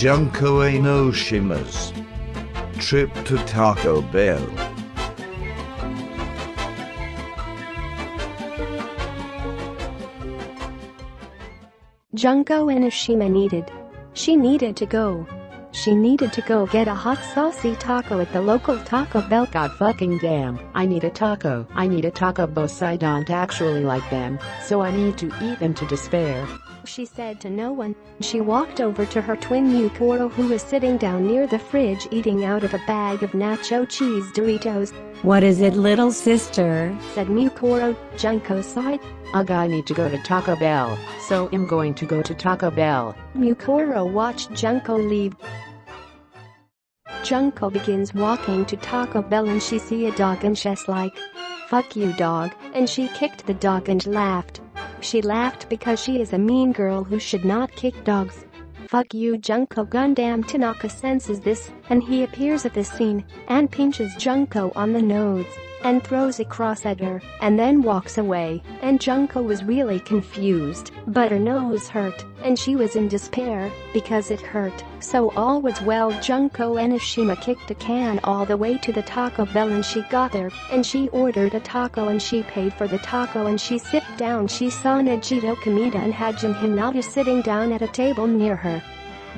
Junko Enoshima's trip to Taco Bell. Junko Enoshima needed. She needed to go. She needed to go get a hot saucy taco at the local Taco Bell. God fucking damn, I need a taco. I need a taco boss I don't actually like them, so I need to eat them to despair. She said to no one. She walked over to her twin Mukuro who was sitting down near the fridge eating out of a bag of nacho cheese Doritos. What is it little sister? Said Mukuro. Junko sighed. Ugh I need to go to Taco Bell, so I'm going to go to Taco Bell. Mukuro watched Junko leave. Junko begins walking to Taco Bell and she see a dog and she's like, Fuck you dog, and she kicked the dog and laughed. She laughed because she is a mean girl who should not kick dogs. Fuck you Junko Gundham Tanaka senses this and he appears at the scene and pinches Junko on the nose and throws a cross at her and then walks away. And Junko was really confused but her nose hurt and she was in despair because it hurt. So all was well. Junko Enoshima kicked a can all the way to the Taco Bell and she got there and she ordered a taco and she paid for the taco and she sit down. She saw Nagito Komaeda and Hajime Hinata sitting down at a table near her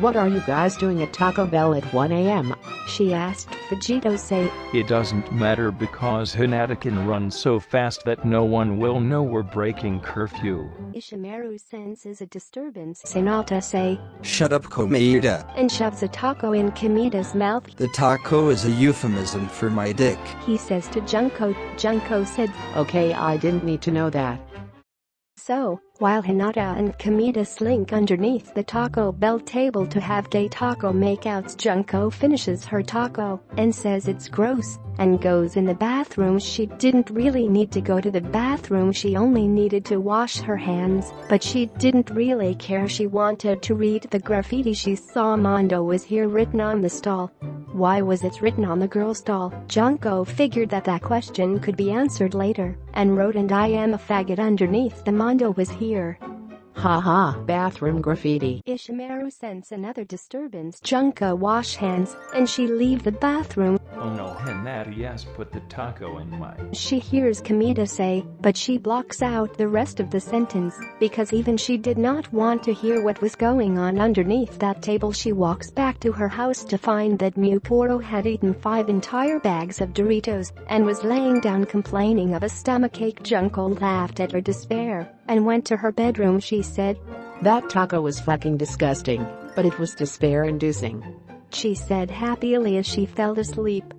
What are you guys doing at Taco Bell at 1am? she asked Nagito say It doesn't matter because Hinata can run so fast that no one will know we're breaking curfew. Ishimaru senses a disturbance Hinata say Shut up Komaeda. and shoves a taco in Komaeda's mouth The taco is a euphemism for my dick. he says to Junko Junko said Okay I didn't need to know that. So, while Hinata and Komaeda slink underneath the Taco Bell table to have gay taco makeouts Junko finishes her taco and says it's gross and goes in the bathroom. She didn't really need to go to the bathroom. She only needed to wash her hands but she didn't really care. She wanted to read the graffiti. She saw Mondo was here written on the stall. Why was it written on the girl's doll? Junko figured that that question could be answered later and wrote and I am a faggot underneath the Mondo was here. Haha, bathroom graffiti. Ishimaru sense another disturbance Junko wash hands and she leave the bathroom. Oh no Hinata yes put the taco in my She hears Komaeda say, but she blocks out the rest of the sentence because even she did not want to hear what was going on underneath that table she walks back to her house to find that Mukuro had eaten five entire bags of Doritos and was laying down complaining of a stomachache Junko laughed at her despair and went to her bedroom she said, That taco was fucking disgusting, but it was despair inducing. she said happily as she fell asleep.